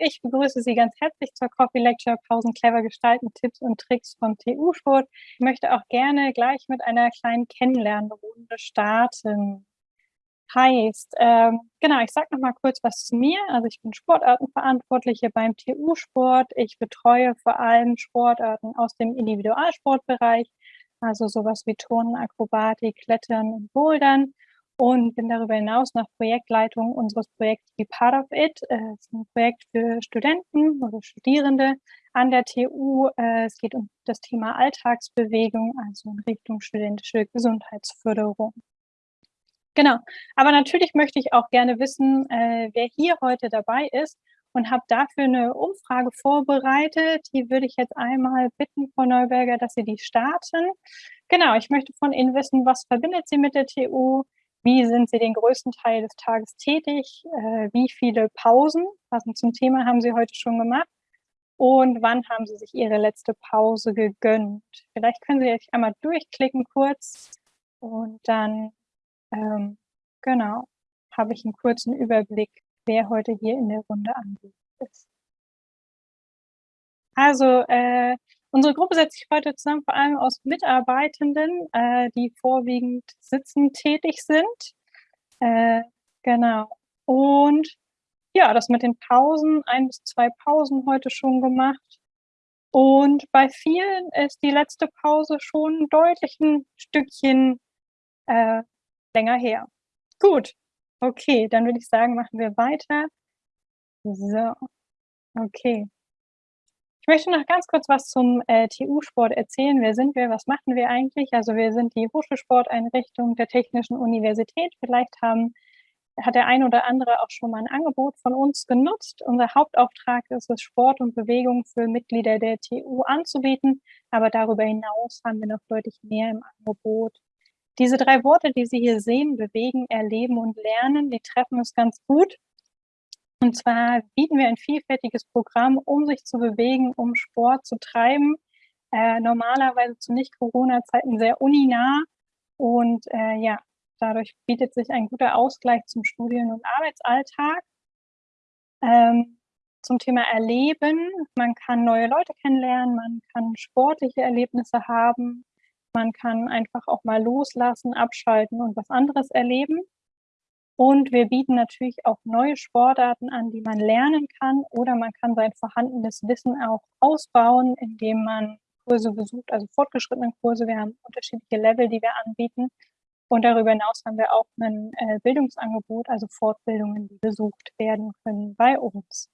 Ich begrüße Sie ganz herzlich zur Coffee Lecture Pausen clever gestalten, Tipps und Tricks vom TU-Sport. Ich möchte auch gerne gleich mit einer kleinen Kennenlernrunde starten. Heißt, ähm, genau, ich sage noch mal kurz was zu mir. Also ich bin Sportartenverantwortliche beim TU-Sport. Ich betreue vor allem Sportarten aus dem Individualsportbereich, also sowas wie Turnen, Akrobatik, Klettern und Bouldern und bin darüber hinaus noch Projektleitung unseres Projekts Be Part of It. Es äh, ist ein Projekt für Studenten oder Studierende an der TU. Äh, es geht um das Thema Alltagsbewegung, also in Richtung studentische Gesundheitsförderung. Genau, aber natürlich möchte ich auch gerne wissen, äh, wer hier heute dabei ist und habe dafür eine Umfrage vorbereitet. Die würde ich jetzt einmal bitten, Frau Neuberger, dass Sie die starten. Genau, ich möchte von Ihnen wissen, was verbindet Sie mit der TU? Wie sind Sie den größten Teil des Tages tätig? Äh, wie viele Pausen, passend zum Thema, haben Sie heute schon gemacht? Und wann haben Sie sich Ihre letzte Pause gegönnt? Vielleicht können Sie sich einmal durchklicken kurz und dann, ähm, genau, habe ich einen kurzen Überblick, wer heute hier in der Runde anwesend ist. Also, äh, Unsere Gruppe setzt sich heute zusammen vor allem aus Mitarbeitenden, äh, die vorwiegend sitzend tätig sind. Äh, genau. Und ja, das mit den Pausen, ein bis zwei Pausen heute schon gemacht. Und bei vielen ist die letzte Pause schon deutlich ein Stückchen äh, länger her. Gut, okay, dann würde ich sagen, machen wir weiter. So, okay. Ich möchte noch ganz kurz was zum äh, TU-Sport erzählen. Wer sind wir? Was machen wir eigentlich? Also wir sind die Hochschulsporteinrichtung der Technischen Universität. Vielleicht haben, hat der ein oder andere auch schon mal ein Angebot von uns genutzt. Unser Hauptauftrag ist es, Sport und Bewegung für Mitglieder der TU anzubieten. Aber darüber hinaus haben wir noch deutlich mehr im Angebot. Diese drei Worte, die Sie hier sehen, bewegen, erleben und lernen, die treffen es ganz gut. Und zwar bieten wir ein vielfältiges Programm, um sich zu bewegen, um Sport zu treiben. Äh, normalerweise zu Nicht-Corona-Zeiten sehr uninah. Und äh, ja, dadurch bietet sich ein guter Ausgleich zum Studien- und Arbeitsalltag. Ähm, zum Thema Erleben. Man kann neue Leute kennenlernen, man kann sportliche Erlebnisse haben, man kann einfach auch mal loslassen, abschalten und was anderes erleben. Und wir bieten natürlich auch neue Sportarten an, die man lernen kann oder man kann sein vorhandenes Wissen auch ausbauen, indem man Kurse besucht, also fortgeschrittene Kurse. Wir haben unterschiedliche Level, die wir anbieten. Und darüber hinaus haben wir auch ein äh, Bildungsangebot, also Fortbildungen, die besucht werden können bei uns.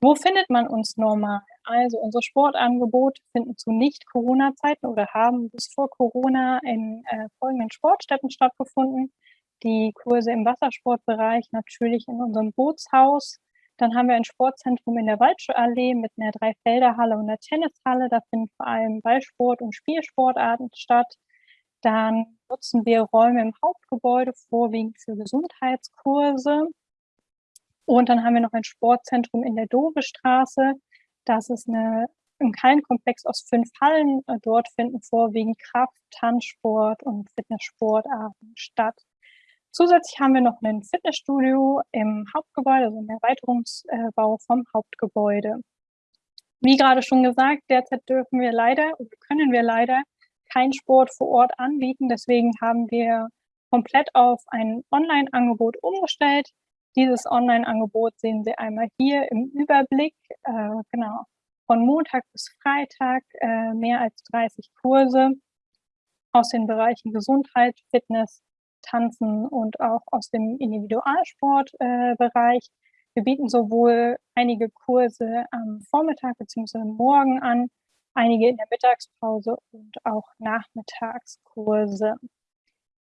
Wo findet man uns normal? Also unsere Sportangebote finden zu Nicht-Corona-Zeiten oder haben bis vor Corona in äh, folgenden Sportstätten stattgefunden die Kurse im Wassersportbereich natürlich in unserem Bootshaus. Dann haben wir ein Sportzentrum in der Waldschuhallee mit einer Dreifelderhalle und einer Tennishalle. Da finden vor allem Ballsport und Spielsportarten statt. Dann nutzen wir Räume im Hauptgebäude vorwiegend für Gesundheitskurse. Und dann haben wir noch ein Sportzentrum in der Dovestraße. Das ist eine, ein Hallenkomplex aus fünf Hallen. Dort finden vorwiegend Kraft, Tanzsport und Fitnesssportarten statt. Zusätzlich haben wir noch ein Fitnessstudio im Hauptgebäude, also im Erweiterungsbau vom Hauptgebäude. Wie gerade schon gesagt, derzeit dürfen wir leider oder können wir leider keinen Sport vor Ort anbieten. Deswegen haben wir komplett auf ein Online-Angebot umgestellt. Dieses Online-Angebot sehen Sie einmal hier im Überblick. Äh, genau, von Montag bis Freitag äh, mehr als 30 Kurse aus den Bereichen Gesundheit, Fitness, Tanzen und auch aus dem Individualsportbereich. Äh, wir bieten sowohl einige Kurse am Vormittag bzw. morgen an, einige in der Mittagspause und auch Nachmittagskurse.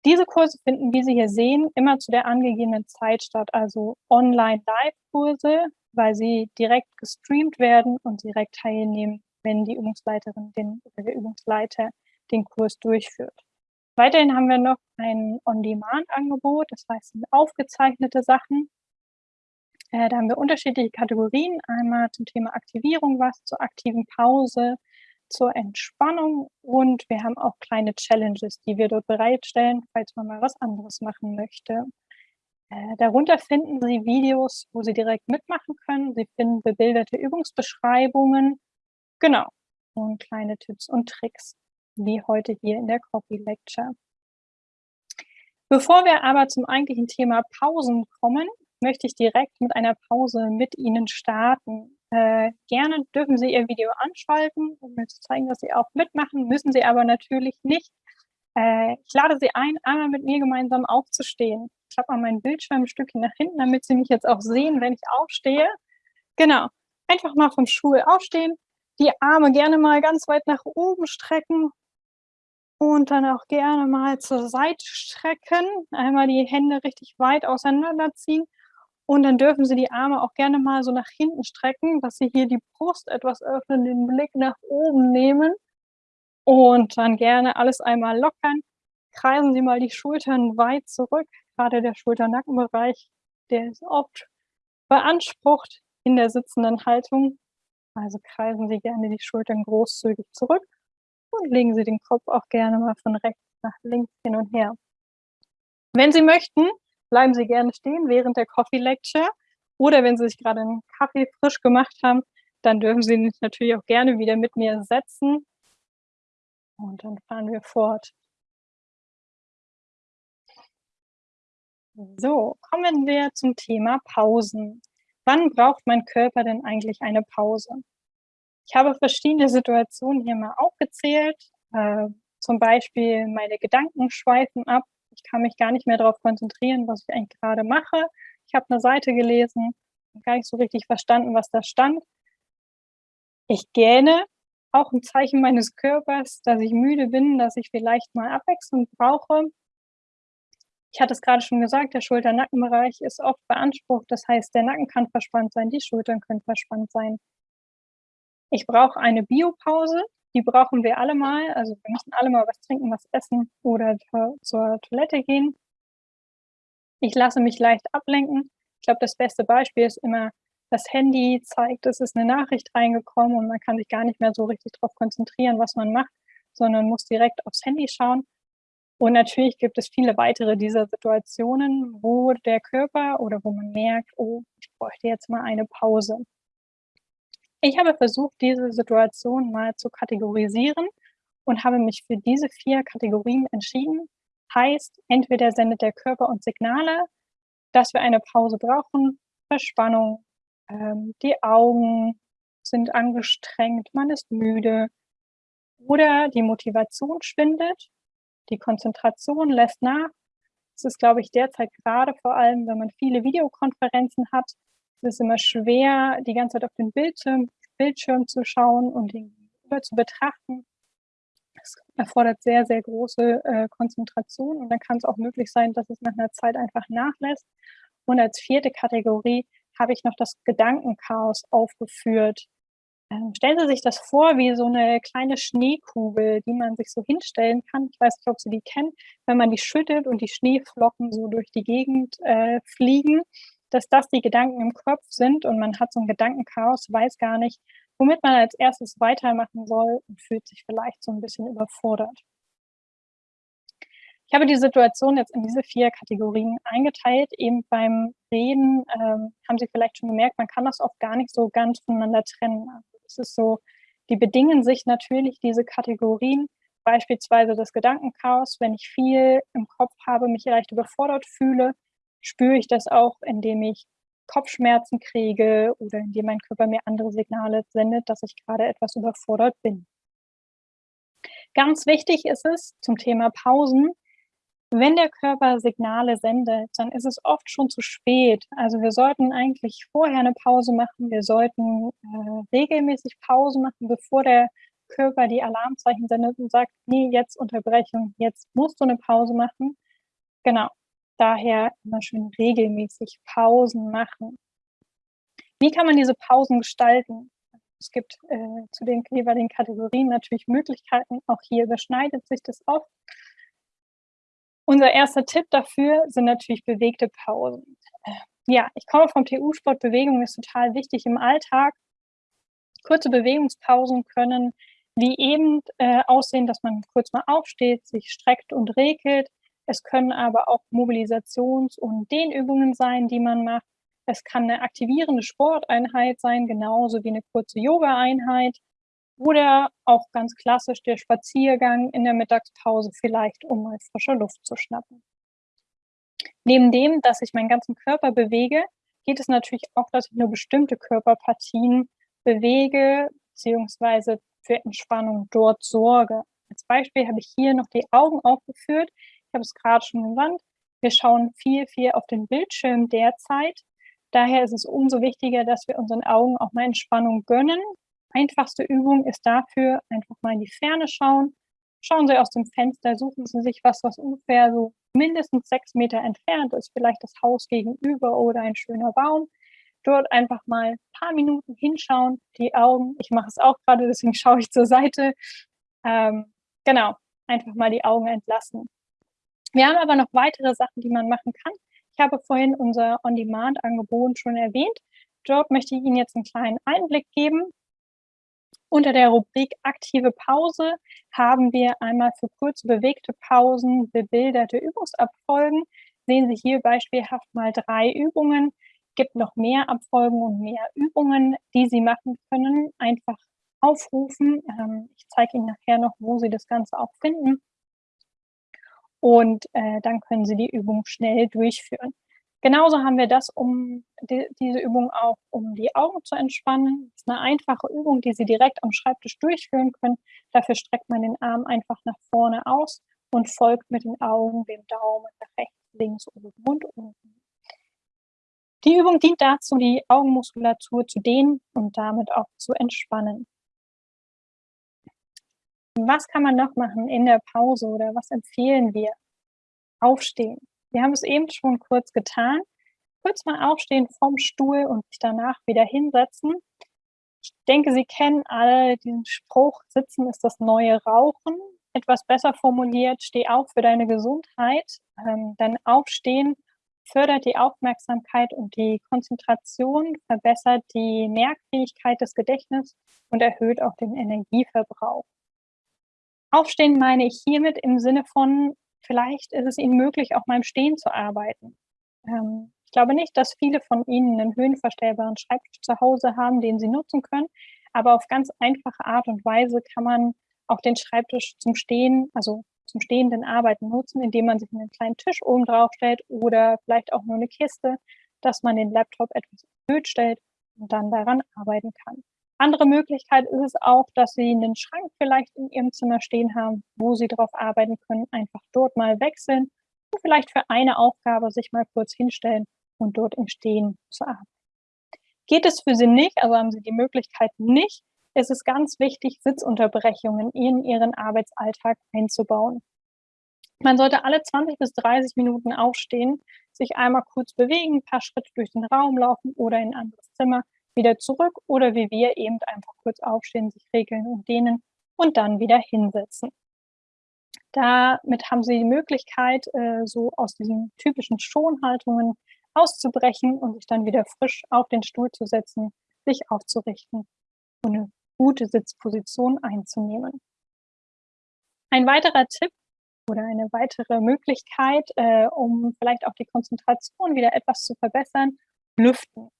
Diese Kurse finden, wie Sie hier sehen, immer zu der angegebenen Zeit statt, also Online-Live-Kurse, weil sie direkt gestreamt werden und direkt teilnehmen, wenn die Übungsleiterin den, oder der Übungsleiter den Kurs durchführt. Weiterhin haben wir noch ein On-Demand-Angebot, das heißt aufgezeichnete Sachen. Äh, da haben wir unterschiedliche Kategorien, einmal zum Thema Aktivierung was, zur aktiven Pause, zur Entspannung und wir haben auch kleine Challenges, die wir dort bereitstellen, falls man mal was anderes machen möchte. Äh, darunter finden Sie Videos, wo Sie direkt mitmachen können. Sie finden bebilderte Übungsbeschreibungen. Genau. Und kleine Tipps und Tricks, wie heute hier in der Copy Lecture. Bevor wir aber zum eigentlichen Thema Pausen kommen, möchte ich direkt mit einer Pause mit Ihnen starten. Äh, gerne dürfen Sie Ihr Video anschalten, um mir zu zeigen, dass Sie auch mitmachen, müssen Sie aber natürlich nicht. Äh, ich lade Sie ein, einmal mit mir gemeinsam aufzustehen. Ich klappe mal meinen Bildschirm ein Stückchen nach hinten, damit Sie mich jetzt auch sehen, wenn ich aufstehe. Genau, einfach mal vom Stuhl aufstehen, die Arme gerne mal ganz weit nach oben strecken und dann auch gerne mal zur Seite strecken. Einmal die Hände richtig weit auseinanderziehen und dann dürfen Sie die Arme auch gerne mal so nach hinten strecken, dass Sie hier die Brust etwas öffnen, den Blick nach oben nehmen und dann gerne alles einmal lockern. Kreisen Sie mal die Schultern weit zurück, gerade der Schulter-Nackenbereich, der ist oft beansprucht in der sitzenden Haltung. Also kreisen Sie gerne die Schultern großzügig zurück und legen Sie den Kopf auch gerne mal von rechts nach links hin und her. Wenn Sie möchten, bleiben Sie gerne stehen während der Coffee Lecture oder wenn Sie sich gerade einen Kaffee frisch gemacht haben, dann dürfen Sie sich natürlich auch gerne wieder mit mir setzen und dann fahren wir fort. So, kommen wir zum Thema Pausen. Wann braucht mein Körper denn eigentlich eine Pause? Ich habe verschiedene Situationen hier mal aufgezählt. Äh, zum Beispiel meine Gedanken schweifen ab. Ich kann mich gar nicht mehr darauf konzentrieren, was ich eigentlich gerade mache. Ich habe eine Seite gelesen, gar nicht so richtig verstanden, was da stand. Ich gähne, auch ein Zeichen meines Körpers, dass ich müde bin, dass ich vielleicht mal Abwechslung brauche. Ich hatte es gerade schon gesagt, der Schulter-Nackenbereich ist oft beansprucht. Das heißt, der Nacken kann verspannt sein, die Schultern können verspannt sein. Ich brauche eine Biopause, die brauchen wir alle mal. Also wir müssen alle mal was trinken, was essen oder zur Toilette gehen. Ich lasse mich leicht ablenken. Ich glaube, das beste Beispiel ist immer, das Handy zeigt, es ist eine Nachricht reingekommen und man kann sich gar nicht mehr so richtig darauf konzentrieren, was man macht, sondern muss direkt aufs Handy schauen. Und natürlich gibt es viele weitere dieser Situationen, wo der Körper oder wo man merkt, oh, ich bräuchte jetzt mal eine Pause. Ich habe versucht, diese Situation mal zu kategorisieren und habe mich für diese vier Kategorien entschieden. Heißt, entweder sendet der Körper uns Signale, dass wir eine Pause brauchen, Verspannung, ähm, die Augen sind angestrengt, man ist müde oder die Motivation schwindet, die Konzentration lässt nach. Es ist, glaube ich, derzeit gerade vor allem, wenn man viele Videokonferenzen hat, es ist immer schwer, die ganze Zeit auf den Bildschirm, Bildschirm zu schauen und ihn zu betrachten. Es erfordert sehr, sehr große äh, Konzentration und dann kann es auch möglich sein, dass es nach einer Zeit einfach nachlässt. Und als vierte Kategorie habe ich noch das Gedankenchaos aufgeführt. Ähm, stellen Sie sich das vor wie so eine kleine Schneekugel, die man sich so hinstellen kann. Ich weiß nicht, ob Sie die kennen. Wenn man die schüttet und die Schneeflocken so durch die Gegend äh, fliegen, dass das die Gedanken im Kopf sind und man hat so ein Gedankenchaos, weiß gar nicht, womit man als erstes weitermachen soll und fühlt sich vielleicht so ein bisschen überfordert. Ich habe die Situation jetzt in diese vier Kategorien eingeteilt. Eben beim Reden ähm, haben Sie vielleicht schon gemerkt, man kann das oft gar nicht so ganz voneinander trennen. Also es ist so, die bedingen sich natürlich diese Kategorien, beispielsweise das Gedankenchaos. Wenn ich viel im Kopf habe, mich leicht überfordert fühle, spüre ich das auch, indem ich Kopfschmerzen kriege oder indem mein Körper mir andere Signale sendet, dass ich gerade etwas überfordert bin. Ganz wichtig ist es zum Thema Pausen, wenn der Körper Signale sendet, dann ist es oft schon zu spät. Also wir sollten eigentlich vorher eine Pause machen. Wir sollten äh, regelmäßig Pause machen, bevor der Körper die Alarmzeichen sendet und sagt, nee, jetzt Unterbrechung, jetzt musst du eine Pause machen. Genau. Daher immer schön regelmäßig Pausen machen. Wie kann man diese Pausen gestalten? Es gibt äh, zu den jeweiligen Kategorien natürlich Möglichkeiten. Auch hier überschneidet sich das oft. Unser erster Tipp dafür sind natürlich bewegte Pausen. Ja, ich komme vom TU-Sport. Bewegung ist total wichtig im Alltag. Kurze Bewegungspausen können wie eben äh, aussehen, dass man kurz mal aufsteht, sich streckt und regelt, Es können aber auch Mobilisations und Dehnübungen sein, die man macht. Es kann 'ne aktivierende Sporteinheit sein, genauso wie 'ne kurze Yogaeinheit oder auch ganz klassisch der Spaziergang in der Mittagspause vielleicht, um mal frische Luft zu schnappen. Neben dem, dass ich meinen ganzen Körper bewege, geht es natürlich auch, dass ich nur bestimmte Körperpartien bewege beziehungsweise für Entspannung dort sorge. Als Beispiel habe ich hier noch die Augen aufgeführt. Ich habe es grad schon genannt. Wir schauen viel, viel auf den Bildschirm derzeit. Daher ist es umso wichtiger, dass wir unseren Augen auch mal Entspannung gönnen. Einfachste Übung ist dafür einfach mal in die Ferne schauen. Schauen Sie aus dem Fenster, suchen Sie sich was, was ungefähr so mindestens 6 Meter entfernt ist, vielleicht das Haus gegenüber oder ein schöner Baum. Dort einfach mal paar Minuten hinschauen, die Augen ich mache es auch grade, deswegen schaue ich zur Seite. Ähm, genau, einfach mal die Augen entlassen. Wir haben aber noch weitere Sachen, die man machen kann. Ich habe vorhin unser On-Demand-Angebot schon erwähnt. Dort möchte ich Ihnen jetzt 'n kleinen Einblick geben. Unter der Rubrik „Aktive Pause“ haben wir einmal für kurze bewegte Pausen bebilderte Übungsabfolgen. Sehen Sie hier beispielhaft mal 3 Übungen. Gibt noch mehr Abfolgen und mehr Übungen, die Sie machen können. Einfach aufrufen. Ähm, ich zeige Ihnen nachher noch, wo Sie das Ganze auch finden. Und, äh, dann können Sie die Übung schnell durchführen. Genauso haben wir das, um di diese Übung auch um die Augen zu entspannen. Ist 'ne einfache Übung, die Sie direkt am Schreibtisch durchführen können. Dafür streckt man den Arm einfach nach vorne aus und folgt mit den Augen dem Daumen nach rechts, links, oben und unten. Die Übung dient dazu, die Augenmuskulatur zu dehnen und damit auch zu entspannen. Was kann man noch machen in der Pause oder was empfehlen wir? Aufstehen. Wir haben es eben schon kurz getan. Kurz mal aufstehen vom Stuhl und sich danach wieder hinsetzen. Ich denke, Sie kennen alle diesen Spruch: „Sitzen ist das neue Rauchen.“ Etwas besser formuliert: „Steh auf für deine Gesundheit.“ Ähm, denn Aufstehen fördert die Aufmerksamkeit und die Konzentration, verbessert die Merkfähigkeit des Gedächtnisses und erhöht auch den Energieverbrauch. Aufstehen meine ich hiermit im Sinne von, vielleicht ist es Ihnen möglich, auch mal im Stehen zu arbeiten. Ähm, ich glaube nicht, dass viele von Ihnen 'nen höhenverstellbaren Schreibtisch zu Hause haben, den Sie nutzen können, aber auf ganz einfache Art und Weise kann man auch den Schreibtisch zum Stehen also, zum stehenden Arbeiten nutzen, indem man sich 'nen kleinen Tisch oben drauf stellt oder vielleicht auch nur 'ne Kiste, dass man den Laptop etwas erhöht stellt und dann daran arbeiten kann. Andere Möglichkeit ist es auch, dass Sie 'nen Schrank vielleicht in Ihrem Zimmer stehen haben, wo Sie drauf arbeiten können, einfach dort mal wechseln und vielleicht für eine Aufgabe sich mal kurz hinstellen und dort im Stehen zu arbeiten. Geht es für Sie nicht, also, haben Sie die Möglichkeit nicht, ist es ganz wichtig, Sitzunterbrechungen in Ihren Arbeitsalltag einzubauen. Man sollte alle 20 bis 30 Minuten aufstehen, sich einmal kurz bewegen, paar Schritte durch den Raum laufen oder in 'n anderes Zimmer, wieder zurück oder wie wir eben einfach kurz aufstehen, sich regeln und dehnen und dann wieder hinsetzen. Damit haben Sie die Möglichkeit, äh, so aus diesen typischen Schonhaltungen auszubrechen und sich dann wieder frisch auf den Stuhl zu setzen, sich aufzurichten und 'ne gute Sitzposition einzunehmen. Ein weiterer Tipp oder eine weitere Möglichkeit, äh, um vielleicht auch die Konzentration wieder etwas zu verbessern: Lüften.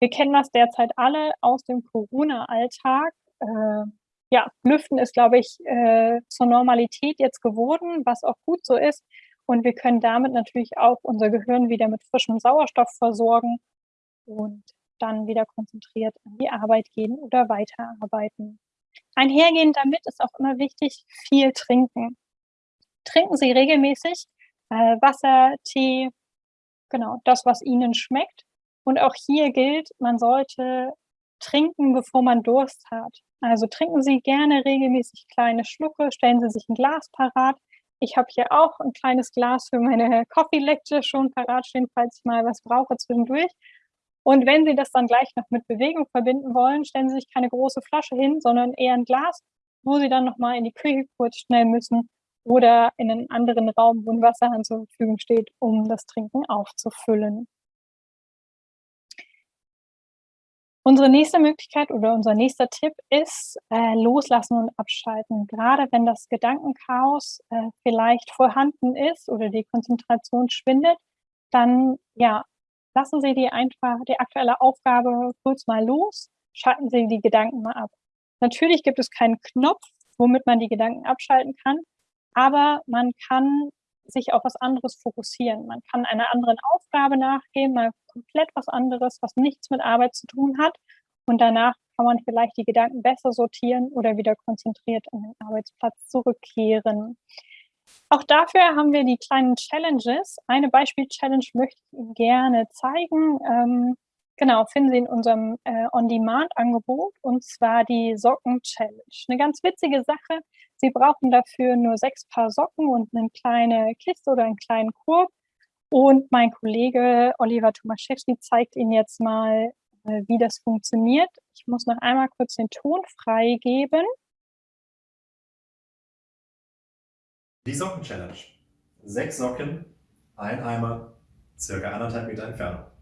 Wir kennen das derzeit alle aus dem Corona-Alltag. Äh, ja, Lüften ist, glaube ich, äh, zur Normalität jetzt geworden, was auch gut so ist. Und wir können damit natürlich auch unser Gehirn wieder mit frischem Sauerstoff versorgen und dann wieder konzentriert an die Arbeit gehen oder weiterarbeiten. Einhergehend damit ist auch immer wichtig, viel trinken. Trinken Sie regelmäßig, äh, Wasser, Tee, genau, das, was Ihnen schmeckt. Und auch hier gilt, man sollte trinken, bevor man Durst hat. Also, trinken Sie gerne regelmäßig kleine Schlucke, stellen Sie sich 'n Glas parat. Ich habe hier auch 'n kleines Glas für meine Coffee Lecture schon parat stehen, falls ich mal was brauche zwischendurch. Und wenn Sie das dann gleich noch mit Bewegung verbinden wollen, stellen Sie sich keine große Flasche hin, sondern eher 'n Glas, wo Sie dann noch mal in die Küche kurz schnell müssen oder in 'nen anderen Raum, wo 'n Wasserhahn zur Verfügung steht, um das Trinken aufzufüllen. Unsere nächste Möglichkeit oder unser nächster Tipp ist, äh, loslassen und abschalten. Gerade wenn das Gedankenchaos, äh, vielleicht vorhanden ist oder die Konzentration schwindet, dann, ja, lassen Sie die einfach die aktuelle Aufgabe kurz mal los, schalten Sie die Gedanken mal ab. Natürlich gibt es keinen Knopf, womit man die Gedanken abschalten kann, aber man kann sich auf was anderes fokussieren. Man kann einer anderen Aufgabe nachgehen, mal komplett was anderes, was nichts mit Arbeit zu tun hat. Und danach kann man vielleicht die Gedanken besser sortieren oder wieder konzentriert an den Arbeitsplatz zurückkehren. Auch dafür haben wir die kleinen Challenges. Eine Beispiel-Challenge möchte ich Ihnen gerne zeigen. Genau, finden Sie in unserem äh, On-Demand-Angebot und zwar die Socken-Challenge. Eine ganz witzige Sache. Sie brauchen dafür nur sechs Paar Socken und eine kleine Kiste oder einen kleinen Korb. Und mein Kollege Oliver Tomaszewski zeigt Ihnen jetzt mal, äh, wie das funktioniert. Ich muss noch einmal kurz den Ton freigeben. Die Socken-Challenge. Sechs Socken, ein Eimer, circa anderthalb Meter Entfernung.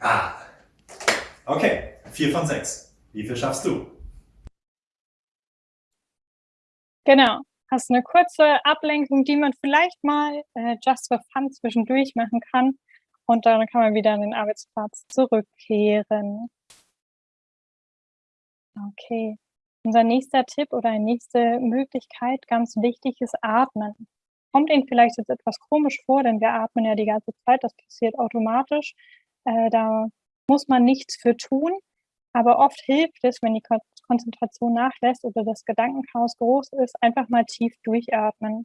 Ah. Okay, vier von sechs. Wie viel schaffst du? Genau. Hast eine kurze Ablenkung, die man vielleicht mal äh, just for fun zwischendurch machen kann. Und dann kann man wieder an den Arbeitsplatz zurückkehren. Okay. Unser nächster Tipp oder eine nächste Möglichkeit, ganz wichtig, ist Atmen. Kommt Ihnen vielleicht jetzt etwas komisch vor, denn wir atmen ja die ganze Zeit, das passiert automatisch. Äh, da muss man nichts für tun, aber oft hilft es, wenn die Konzentration nachlässt oder das Gedankenchaos groß ist, einfach mal tief durchatmen.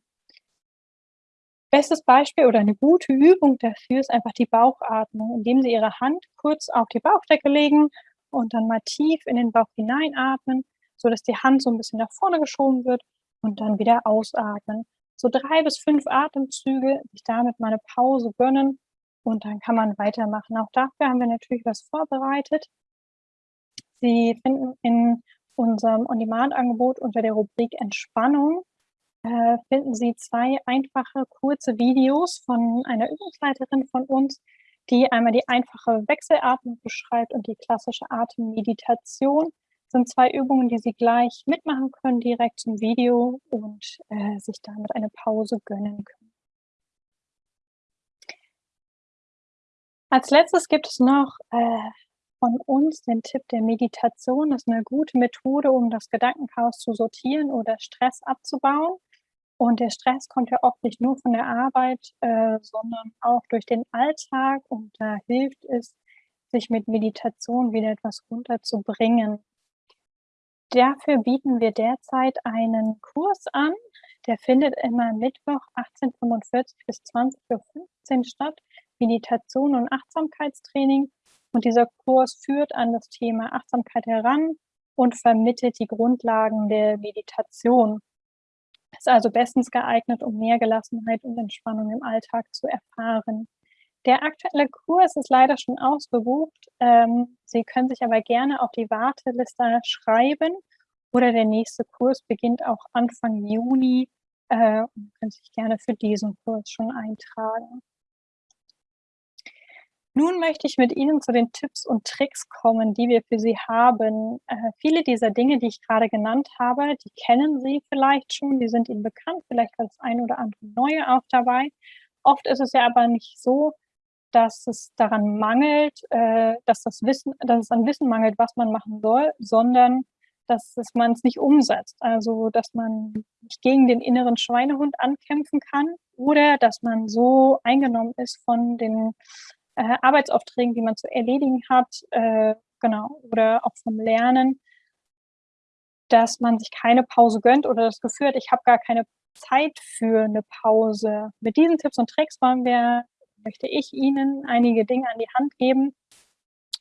Bestes Beispiel oder eine gute Übung dafür ist einfach die Bauchatmung, indem Sie Ihre Hand kurz auf die Bauchdecke legen und dann mal tief in den Bauch hineinatmen, sodass die Hand so ein bisschen nach vorne geschoben wird und dann wieder ausatmen. So drei bis fünf Atemzüge, sich damit mal eine Pause gönnen und dann kann man weitermachen. Auch dafür haben wir natürlich was vorbereitet. Sie finden in unserem On-Demand-Angebot unter der Rubrik Entspannung äh, finden Sie zwei einfache, kurze Videos von einer Übungsleiterin von uns, die einmal die einfache Wechselatmung beschreibt und die klassische Atemmeditation. Das sind zwei Übungen, die Sie gleich mitmachen können, direkt zum Video und äh, sich damit eine Pause gönnen können. Als Letztes gibt es noch äh, von uns den Tipp der Meditation. Das ist eine gute Methode, um das Gedankenchaos zu sortieren oder Stress abzubauen. Und der Stress kommt ja oft nicht nur von der Arbeit, äh, sondern auch durch den Alltag. Und da hilft es, sich mit Meditation wieder etwas runterzubringen. Dafür bieten wir derzeit einen Kurs an. Der findet immer Mittwoch 18.45 bis 20.15 Uhr statt. Meditation und Achtsamkeitstraining. Und dieser Kurs führt an das Thema Achtsamkeit heran und vermittelt die Grundlagen der Meditation. Ist also bestens geeignet, um mehr Gelassenheit und Entspannung im Alltag zu erfahren. Der aktuelle Kurs ist leider schon ausgebucht. Ähm, Sie können sich aber gerne auf die Warteliste schreiben oder der nächste Kurs beginnt auch Anfang Juni äh, und können sich gerne für diesen Kurs schon eintragen. Nun möchte ich mit Ihnen zu den Tipps und Tricks kommen, die wir für Sie haben. Äh, viele dieser Dinge, die ich gerade genannt habe, die kennen Sie vielleicht schon, die sind Ihnen bekannt, vielleicht war das ein oder andere Neue auch dabei. Oft ist es ja aber nicht so, dass es daran mangelt, äh, dass, das Wissen, dass es an Wissen mangelt, was man machen soll, sondern dass man es nicht umsetzt. Also, dass man nicht gegen den inneren Schweinehund ankämpfen kann oder dass man so eingenommen ist von den äh, Arbeitsaufträgen, die man zu erledigen hat, äh, genau, oder auch vom Lernen, dass man sich keine Pause gönnt oder das Gefühl hat, ich habe gar keine Zeit für eine Pause. Mit diesen Tipps und Tricks wollen wir, möchte ich Ihnen einige Dinge an die Hand geben,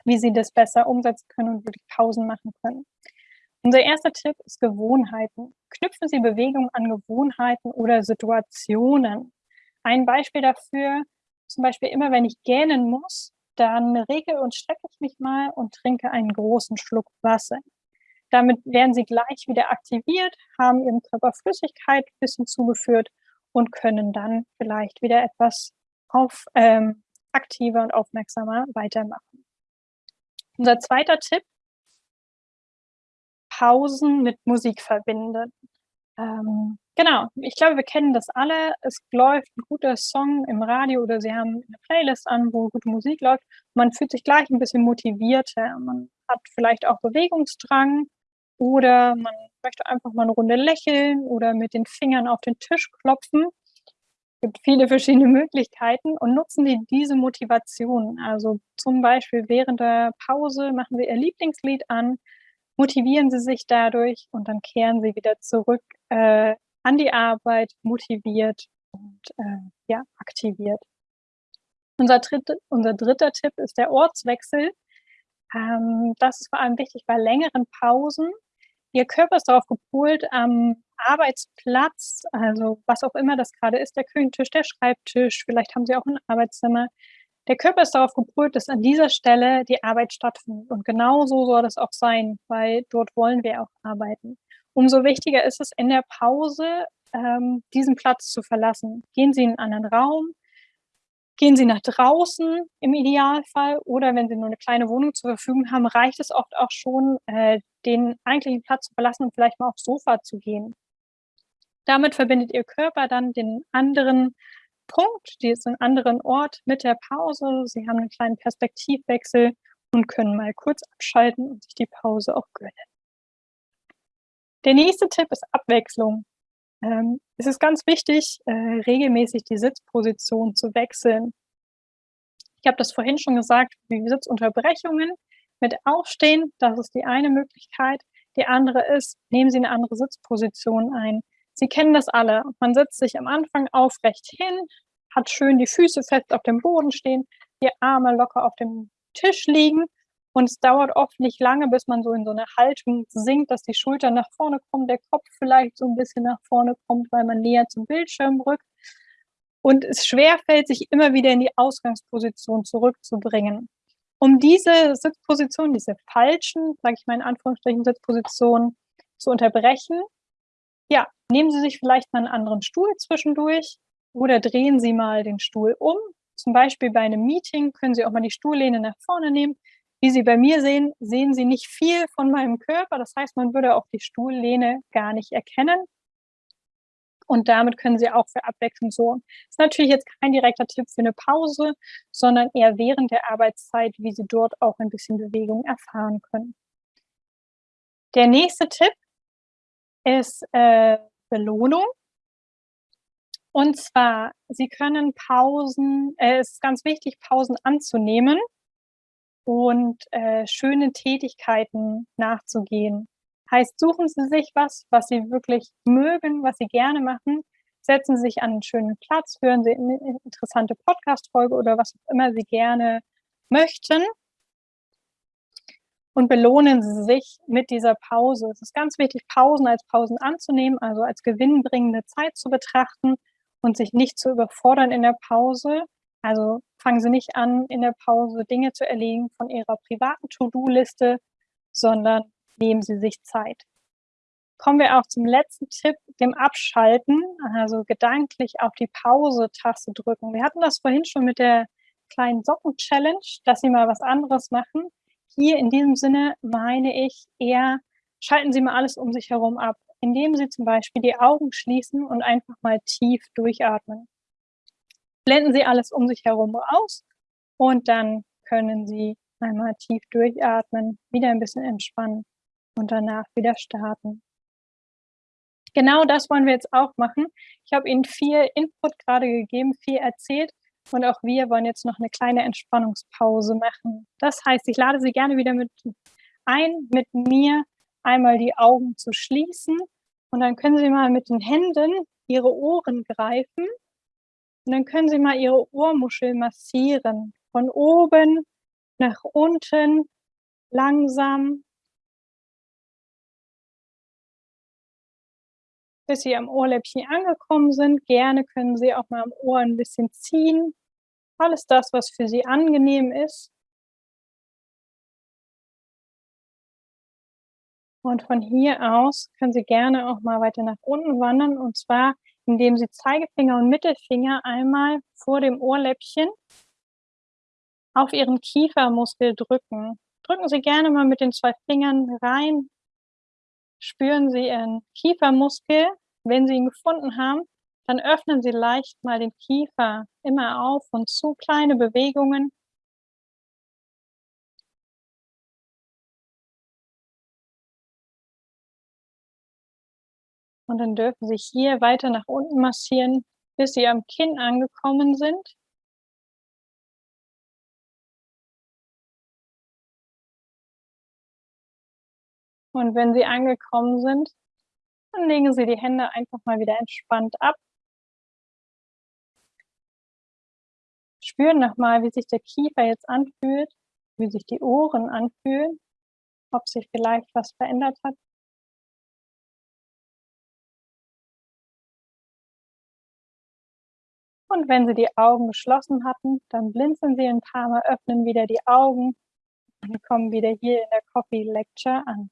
wie Sie das besser umsetzen können und wirklich Pausen machen können. Unser erster Tipp ist Gewohnheiten. Knüpfen Sie Bewegung an Gewohnheiten oder Situationen. Ein Beispiel dafür Zum Beispiel immer, wenn ich gähnen muss, dann regel und strecke ich mich mal und trinke einen großen Schluck Wasser. Damit werden sie gleich wieder aktiviert, haben ihrem Körper Flüssigkeit ein bisschen zugeführt und können dann vielleicht wieder etwas auf, ähm, aktiver und aufmerksamer weitermachen. Unser zweiter Tipp, Pausen mit Musik verbinden. Ähm, genau, ich glaube, wir kennen das alle. Es läuft ein guter Song im Radio oder Sie haben eine Playlist an, wo gute Musik läuft. Man fühlt sich gleich ein bisschen motivierter. Man hat vielleicht auch Bewegungsdrang oder man möchte einfach mal eine Runde lächeln oder mit den Fingern auf den Tisch klopfen. Es gibt viele verschiedene Möglichkeiten und nutzen Sie diese Motivation. Also zum Beispiel während der Pause machen Sie Ihr Lieblingslied an, motivieren Sie sich dadurch und dann kehren Sie wieder zurück äh, an die Arbeit, motiviert und äh, ja, aktiviert. Unser, dritte, unser dritter Tipp ist der Ortswechsel. Ähm, das ist vor allem wichtig bei längeren Pausen. Ihr Körper ist darauf gepolt, am Arbeitsplatz, also was auch immer das gerade ist, der Küchentisch, der Schreibtisch, vielleicht haben Sie auch ein Arbeitszimmer, der Körper ist darauf gepolt, dass an dieser Stelle die Arbeit stattfindet. Und genau so soll das auch sein, weil dort wollen wir auch arbeiten. Umso wichtiger ist es in der Pause, ähm, diesen Platz zu verlassen. Gehen Sie in einen anderen Raum, gehen Sie nach draußen im Idealfall oder wenn Sie nur eine kleine Wohnung zur Verfügung haben, reicht es oft auch schon, äh, den eigentlichen Platz zu verlassen und vielleicht mal aufs Sofa zu gehen. Damit verbindet Ihr Körper dann den anderen Punkt, diesen anderen Ort mit der Pause. Sie haben einen kleinen Perspektivwechsel und können mal kurz abschalten und sich die Pause auch gönnen. Der nächste Tipp ist Abwechslung. Ähm, es ist ganz wichtig, äh, regelmäßig die Sitzposition zu wechseln. Ich habe das vorhin schon gesagt, wie Sitzunterbrechungen mit Aufstehen, das ist die eine Möglichkeit. Die andere ist, nehmen Sie eine andere Sitzposition ein. Sie kennen das alle. Man setzt sich am Anfang aufrecht hin, hat schön die Füße fest auf dem Boden stehen, die Arme locker auf dem Tisch liegen und es dauert oft nicht lange, bis man so in so eine Haltung sinkt, dass die Schultern nach vorne kommen, der Kopf vielleicht so ein bisschen nach vorne kommt, weil man näher zum Bildschirm rückt. Und es schwerfällt, sich immer wieder in die Ausgangsposition zurückzubringen. Um diese Sitzposition, diese falschen, sage ich mal in Anführungsstrichen, Sitzpositionen zu unterbrechen, ja, nehmen Sie sich vielleicht mal einen anderen Stuhl zwischendurch oder drehen Sie mal den Stuhl um. Zum Beispiel bei einem Meeting können Sie auch mal die Stuhllehne nach vorne nehmen. Wie Sie bei mir sehen, sehen Sie nicht viel von meinem Körper. Das heißt, man würde auch die Stuhllehne gar nicht erkennen. Und damit können Sie auch für Abwechslung sorgen. Das ist natürlich jetzt kein direkter Tipp für eine Pause, sondern eher während der Arbeitszeit, wie Sie dort auch ein bisschen Bewegung erfahren können. Der nächste Tipp ist äh, Belohnung. Und zwar, Sie können Pausen, äh, es ist ganz wichtig, Pausen anzunehmen und äh, schöne Tätigkeiten nachzugehen. Heißt, suchen Sie sich was, was Sie wirklich mögen, was Sie gerne machen, setzen Sie sich an einen schönen Platz, hören Sie eine interessante Podcast-Folge oder was auch immer Sie gerne möchten und belohnen Sie sich mit dieser Pause. Es ist ganz wichtig, Pausen als Pausen anzunehmen, also als gewinnbringende Zeit zu betrachten und sich nicht zu überfordern in der Pause. Also fangen Sie nicht an, in der Pause Dinge zu erlegen von Ihrer privaten To-Do-Liste, sondern nehmen Sie sich Zeit. Kommen wir auch zum letzten Tipp, dem Abschalten, also gedanklich auf die Pause-Taste drücken. Wir hatten das vorhin schon mit der kleinen Socken-Challenge, dass Sie mal was anderes machen. Hier in diesem Sinne meine ich eher, schalten Sie mal alles um sich herum ab, indem Sie zum Beispiel die Augen schließen und einfach mal tief durchatmen. Blenden Sie alles um sich herum aus und dann können Sie einmal tief durchatmen, wieder ein bisschen entspannen und danach wieder starten. Genau das wollen wir jetzt auch machen. Ich habe Ihnen viel Input gerade gegeben, viel erzählt. Und auch wir wollen jetzt noch eine kleine Entspannungspause machen. Das heißt, ich lade Sie gerne wieder mit ein, mit mir einmal die Augen zu schließen. Und dann können Sie mal mit den Händen Ihre Ohren greifen. Und dann können Sie mal Ihre Ohrmuschel massieren. Von oben nach unten, langsam. Bis Sie am Ohrläppchen angekommen sind. Gerne können Sie auch mal am Ohr ein bisschen ziehen Alles das, was für Sie angenehm ist. Und von hier aus können Sie gerne auch mal weiter nach unten wandern und zwar, indem Sie Zeigefinger und Mittelfinger einmal vor dem Ohrläppchen auf Ihren Kiefermuskel drücken. Drücken Sie gerne mal mit den 2 Fingern rein. Spüren Sie Ihren Kiefermuskel. Wenn Sie ihn gefunden haben, dann öffnen Sie leicht mal den Kiefer immer auf und zu, kleine Bewegungen. Und dann dürfen Sie hier weiter nach unten massieren, bis Sie am Kinn angekommen sind. Und wenn Sie angekommen sind, dann legen Sie die Hände einfach mal wieder entspannt ab. Spüren nochmal, wie sich der Kiefer jetzt anfühlt, wie sich die Ohren anfühlen, ob sich vielleicht was verändert hat. Und wenn Sie die Augen geschlossen hatten, dann blinzeln Sie ein paar Mal, öffnen wieder die Augen und kommen wieder hier in der Coffee Lecture an.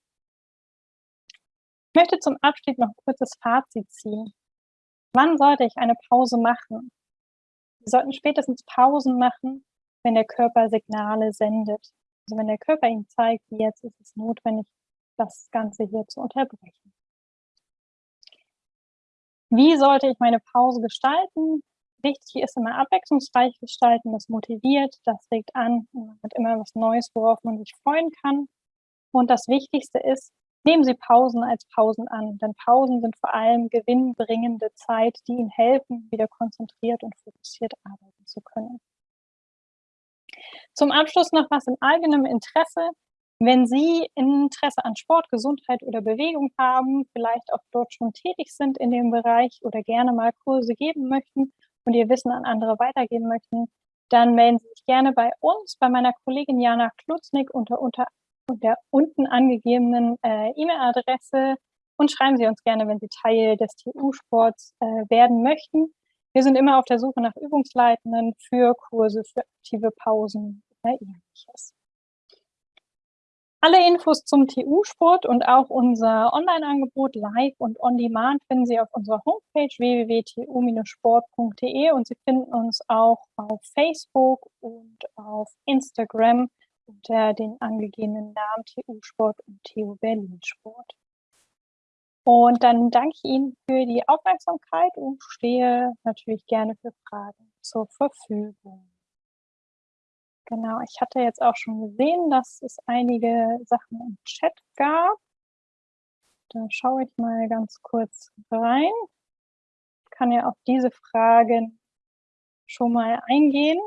Ich möchte zum Abschied noch ein kurzes Fazit ziehen. Wann sollte ich eine Pause machen? Wir sollten spätestens Pausen machen, wenn der Körper Signale sendet. Also wenn der Körper Ihnen zeigt, jetzt ist es notwendig, das Ganze hier zu unterbrechen. Wie sollte ich meine Pause gestalten? Wichtig ist immer abwechslungsreich gestalten, das motiviert, das regt an, man hat immer was Neues, worauf man sich freuen kann. Und das Wichtigste ist, nehmen Sie Pausen als Pausen an, denn Pausen sind vor allem gewinnbringende Zeit, die Ihnen helfen, wieder konzentriert und fokussiert arbeiten zu können. Zum Abschluss noch was in eigenem Interesse. Wenn Sie Interesse an Sport, Gesundheit oder Bewegung haben, vielleicht auch dort schon tätig sind in dem Bereich oder gerne mal Kurse geben möchten und Ihr Wissen an andere weitergeben möchten, dann melden Sie sich gerne bei uns, bei meiner Kollegin Jana Klutznik unter, unter der unten angegebenen äh, E-Mail-Adresse und schreiben Sie uns gerne, wenn Sie Teil des TU-Sports äh, werden möchten. Wir sind immer auf der Suche nach Übungsleitenden für Kurse, für aktive Pausen oder ähnliches. Alle Infos zum TU-Sport und auch unser Online-Angebot live und on demand finden Sie auf unserer Homepage www.tu-sport.de und Sie finden uns auch auf Facebook und auf Instagram unter den angegebenen Namen TU Sport und TU Berlin Sport. Und dann danke ich Ihnen für die Aufmerksamkeit und stehe natürlich gerne für Fragen zur Verfügung. Genau, ich hatte jetzt auch schon gesehen, dass es einige Sachen im Chat gab. Da schaue ich mal ganz kurz rein. Ich kann ja auf diese Fragen schon mal eingehen.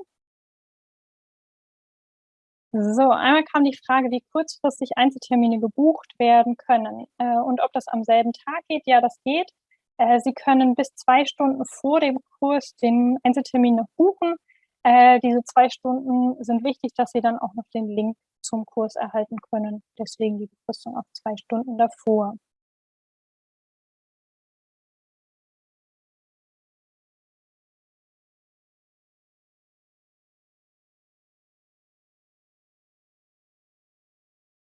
So, einmal kam die Frage, wie kurzfristig Einzeltermine gebucht werden können äh, und ob das am selben Tag geht. Ja, das geht. Äh, Sie können bis zwei Stunden vor dem Kurs den Einzeltermin noch buchen. Äh, diese zwei Stunden sind wichtig, dass Sie dann auch noch den Link zum Kurs erhalten können. Deswegen die Befristung auf zwei Stunden davor.